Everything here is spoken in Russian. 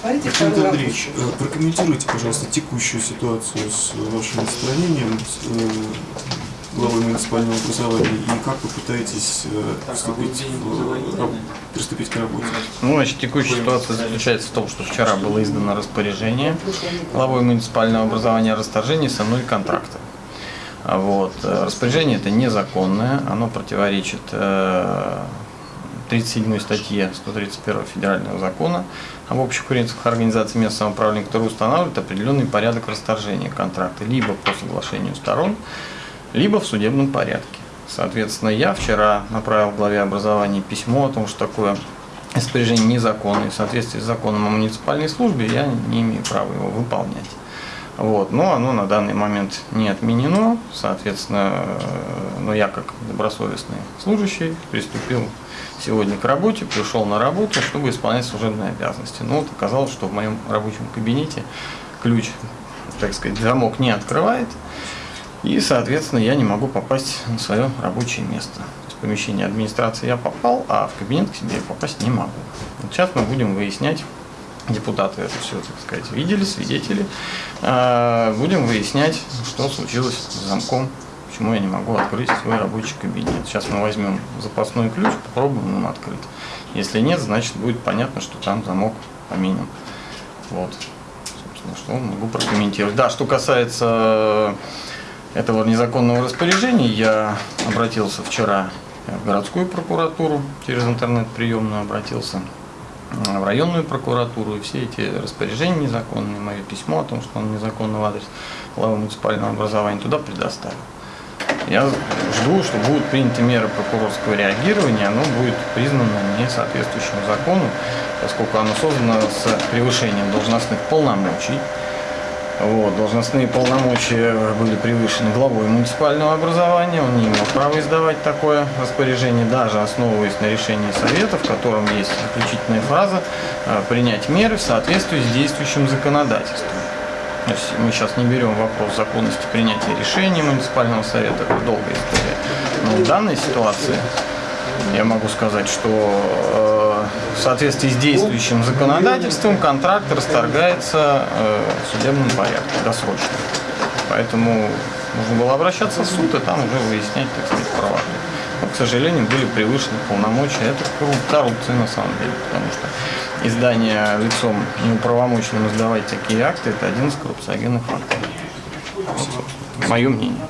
Смотрите Александр второй Андреевич, ракурс. э, прокомментируйте, пожалуйста, текущую ситуацию с вашим отстранением с, э, главой муниципального образования и как вы пытаетесь э, приступить, приступить к работе. Ну, значит, текущая ситуация заключается в том, что вчера было издано распоряжение главой муниципального образования о расторжении со мной контракта. А Вот. э, Распоряжение это незаконное, оно противоречит э, 37 статье 131 федерального закона об общих принципах организации местного самоуправления, который устанавливает определенный порядок расторжения контракта либо по соглашению сторон, либо в судебном порядке. Соответственно, я вчера направил главе образования письмо о том, что такое распоряжение незаконное. В соответствии с законом о муниципальной службе я не имею права его выполнять. Вот. Но оно на данный момент не отменено. Соответственно, э, но я как добросовестный служащий приступил сегодня к работе, пришел на работу, чтобы исполнять служебные обязанности. Но вот оказалось, что в моем рабочем кабинете ключ, так сказать, замок не открывает. И, соответственно, я не могу попасть на свое рабочее место. В помещение администрации я попал, а в кабинет к себе я попасть не могу. Вот сейчас мы будем выяснять, депутаты это все, так сказать, видели, свидетели. А, Будем выяснять, что случилось с замком, почему я не могу открыть свой рабочий кабинет. Сейчас мы возьмем запасной ключ, попробуем им открыть. Если нет, значит будет понятно, что там замок поменен. Вот. Собственно, что могу прокомментировать. Да, что касается этого незаконного распоряжения, я обратился вчера в городскую прокуратуру, через интернет-приемную обратился в районную прокуратуру, и все эти распоряжения незаконные, мое письмо о том, что он незаконный в адрес главы муниципального образования, туда предоставил. Я жду, что будут приняты меры прокурорского реагирования, оно будет признано несоответствующим закону, поскольку оно создано с превышением должностных полномочий. Вот, должностные полномочия были превышены главой муниципального образования, он не имел права издавать такое распоряжение, даже основываясь на решении совета, в котором есть заключительная фраза э, «принять меры в соответствии с действующим законодательством». То есть мы сейчас не берем вопрос законности принятия решений муниципального совета, это долгая история. Но в данной ситуации я могу сказать, что э, в соответствии с действующим законодательством контракт расторгается э, в судебном порядке досрочно. Поэтому нужно было обращаться в суд и там уже выяснять, так сказать, права. Но, к сожалению, были превышены полномочия. Это корру- коррупция на самом деле, потому что издание лицом неуправомоченным издавать такие акты – это один из коррупциогенных собственно, Мое мнение.